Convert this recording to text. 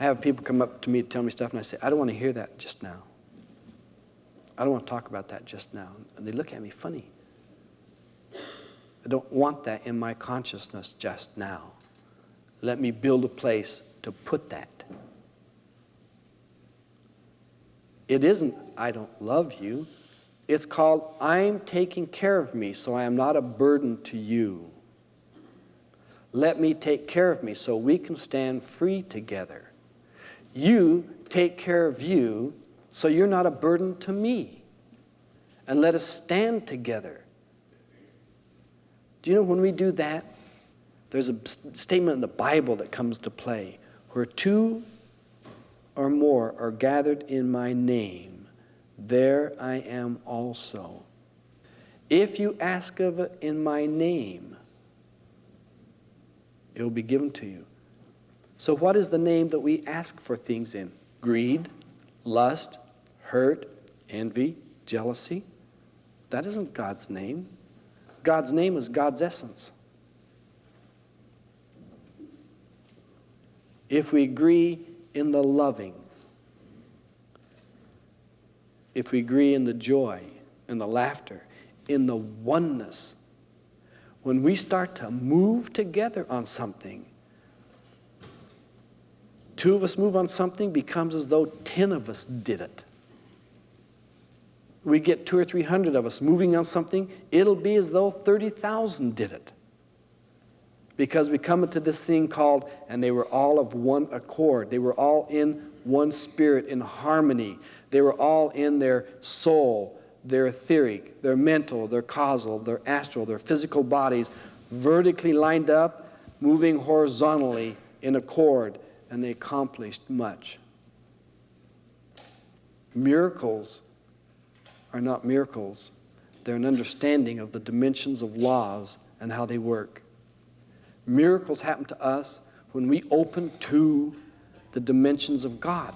I have people come up to me to tell me stuff, and I say, I don't want to hear that just now. I don't want to talk about that just now. And they look at me funny. I don't want that in my consciousness just now. Let me build a place to put that. It isn't, I don't love you. It's called, I'm taking care of me so I am not a burden to you. Let me take care of me so we can stand free together. You take care of you so you're not a burden to me. And let us stand together. Do you know when we do that, there's a statement in the Bible that comes to play where two or more are gathered in my name, there I am also. If you ask of it in my name, it will be given to you. So, what is the name that we ask for things in? Greed, lust, hurt, envy, jealousy? That isn't God's name. God's name is God's essence. If we agree in the loving, if we agree in the joy and the laughter, in the oneness, when we start to move together on something, two of us move on something becomes as though 10 of us did it. We get two or three hundred of us moving on something, it'll be as though 30,000 did it because we come into this thing called, and they were all of one accord. They were all in one spirit, in harmony. They were all in their soul, their etheric, their mental, their causal, their astral, their physical bodies, vertically lined up, moving horizontally in accord, and they accomplished much. Miracles are not miracles. They're an understanding of the dimensions of laws and how they work. Miracles happen to us when we open to the dimensions of God.